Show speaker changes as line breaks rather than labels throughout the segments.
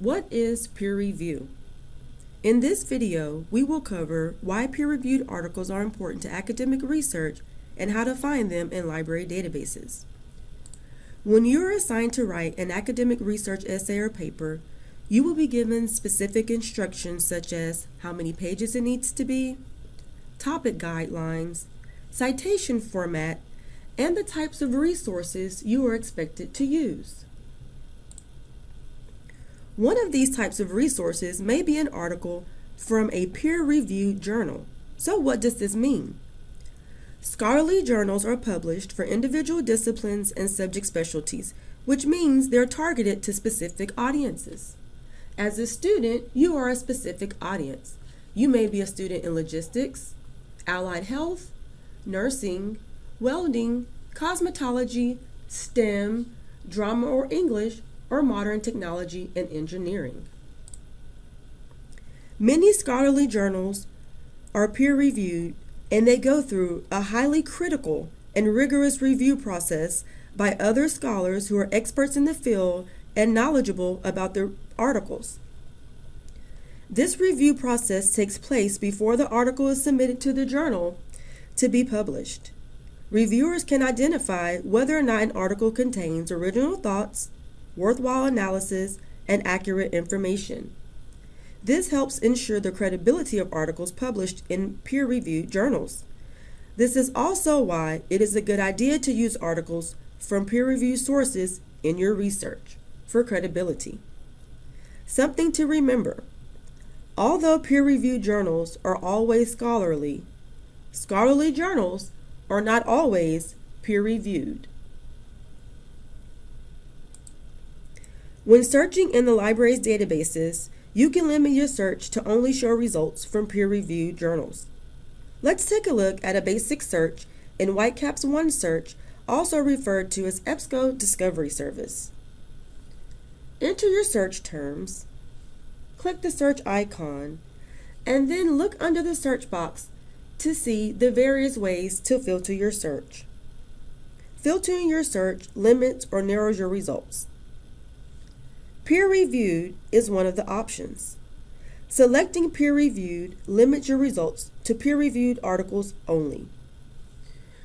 What is peer review? In this video, we will cover why peer-reviewed articles are important to academic research and how to find them in library databases. When you are assigned to write an academic research essay or paper, you will be given specific instructions such as how many pages it needs to be, topic guidelines, citation format, and the types of resources you are expected to use. One of these types of resources may be an article from a peer-reviewed journal. So what does this mean? Scholarly journals are published for individual disciplines and subject specialties, which means they're targeted to specific audiences. As a student, you are a specific audience. You may be a student in logistics, allied health, nursing, welding, cosmetology, STEM, drama or English, or modern technology and engineering. Many scholarly journals are peer-reviewed and they go through a highly critical and rigorous review process by other scholars who are experts in the field and knowledgeable about their articles. This review process takes place before the article is submitted to the journal to be published. Reviewers can identify whether or not an article contains original thoughts, worthwhile analysis, and accurate information. This helps ensure the credibility of articles published in peer-reviewed journals. This is also why it is a good idea to use articles from peer-reviewed sources in your research for credibility. Something to remember. Although peer-reviewed journals are always scholarly, scholarly journals are not always peer-reviewed. When searching in the library's databases, you can limit your search to only show results from peer-reviewed journals. Let's take a look at a basic search in Whitecaps OneSearch, also referred to as EBSCO Discovery Service. Enter your search terms, click the search icon, and then look under the search box to see the various ways to filter your search. Filtering your search limits or narrows your results. Peer-reviewed is one of the options. Selecting peer-reviewed limits your results to peer-reviewed articles only.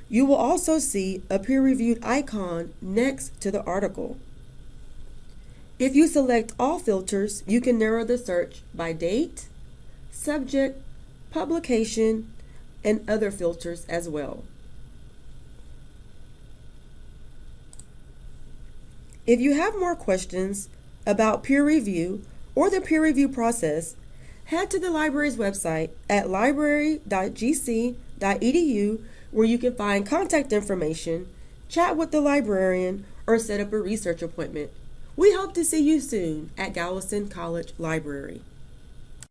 You will also see a peer-reviewed icon next to the article. If you select all filters, you can narrow the search by date, subject, publication, and other filters as well. If you have more questions, about peer review or the peer review process, head to the library's website at library.gc.edu where you can find contact information, chat with the librarian, or set up a research appointment. We hope to see you soon at Galveston College Library.